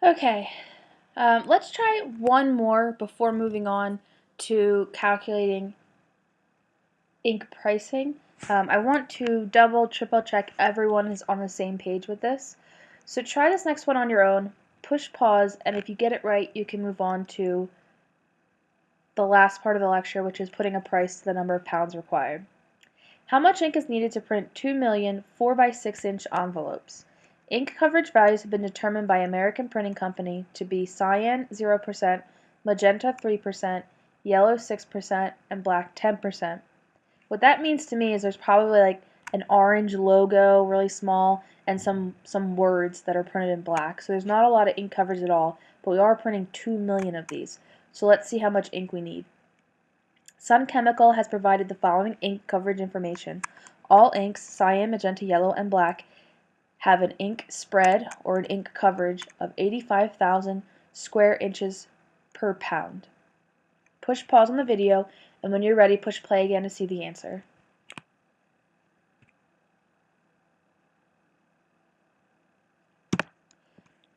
Okay, um, let's try one more before moving on to calculating ink pricing. Um, I want to double, triple check everyone is on the same page with this. So try this next one on your own, push pause, and if you get it right, you can move on to the last part of the lecture, which is putting a price to the number of pounds required. How much ink is needed to print 2 million 4 by 6 inch envelopes? Ink coverage values have been determined by American Printing Company to be cyan 0%, magenta 3%, yellow 6%, and black 10%. What that means to me is there's probably like an orange logo, really small, and some, some words that are printed in black. So there's not a lot of ink coverage at all, but we are printing 2 million of these. So let's see how much ink we need. Sun Chemical has provided the following ink coverage information. All inks, cyan, magenta, yellow, and black, have an ink spread or an ink coverage of 85,000 square inches per pound. Push pause on the video and when you're ready push play again to see the answer.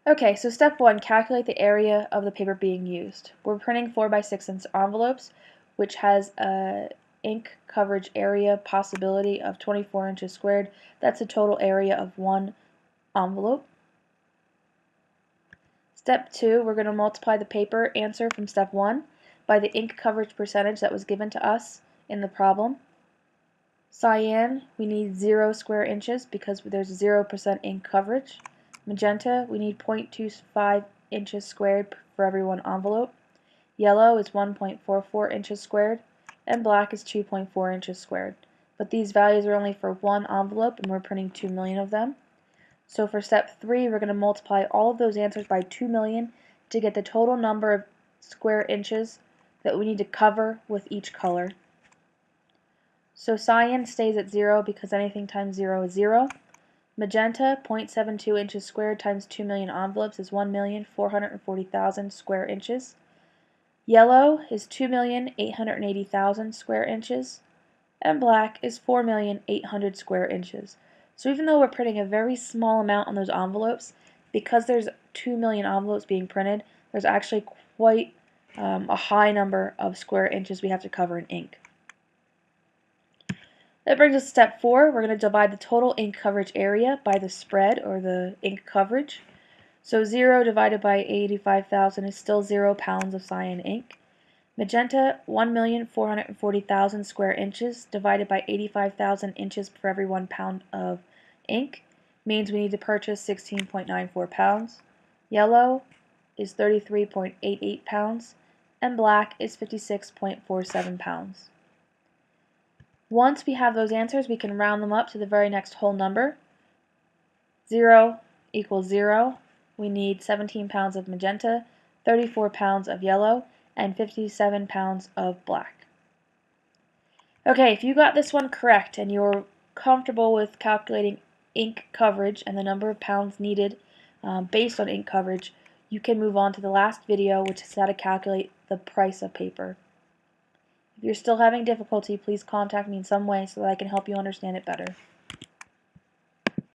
Okay, so step one, calculate the area of the paper being used. We're printing 4 by 6 inch envelopes, which has a ink coverage area possibility of 24 inches squared. That's the total area of one envelope. Step 2, we're going to multiply the paper answer from step 1 by the ink coverage percentage that was given to us in the problem. Cyan, we need 0 square inches because there's 0% ink coverage. Magenta, we need 0.25 inches squared for every one envelope. Yellow is 1.44 inches squared and black is 2.4 inches squared. But these values are only for one envelope and we're printing 2 million of them. So for step 3 we're going to multiply all of those answers by 2 million to get the total number of square inches that we need to cover with each color. So cyan stays at 0 because anything times 0 is 0. Magenta, 0.72 inches squared times 2 million envelopes is 1,440,000 square inches. Yellow is 2,880,000 square inches, and black is 4,800 square inches. So even though we're printing a very small amount on those envelopes, because there's 2 million envelopes being printed, there's actually quite um, a high number of square inches we have to cover in ink. That brings us to step 4. We're going to divide the total ink coverage area by the spread, or the ink coverage. So 0 divided by 85,000 is still 0 pounds of cyan ink. Magenta, 1,440,000 square inches divided by 85,000 inches for every 1 pound of ink means we need to purchase 16.94 pounds. Yellow is 33.88 pounds and black is 56.47 pounds. Once we have those answers, we can round them up to the very next whole number. 0 equals 0, we need 17 pounds of magenta, 34 pounds of yellow, and 57 pounds of black. Okay, if you got this one correct and you're comfortable with calculating ink coverage and the number of pounds needed um, based on ink coverage, you can move on to the last video, which is how to calculate the price of paper. If you're still having difficulty, please contact me in some way so that I can help you understand it better.